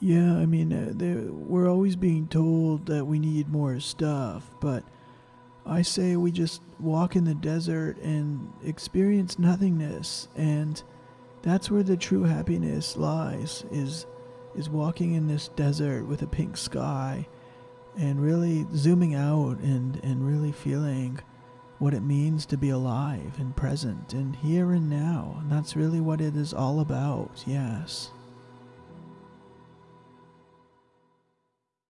Yeah, I mean, uh, we're always being told that we need more stuff, but I say we just walk in the desert and experience nothingness, and that's where the true happiness lies. Is is walking in this desert with a pink sky, and really zooming out and and really feeling what it means to be alive and present and here and now. And that's really what it is all about. Yes.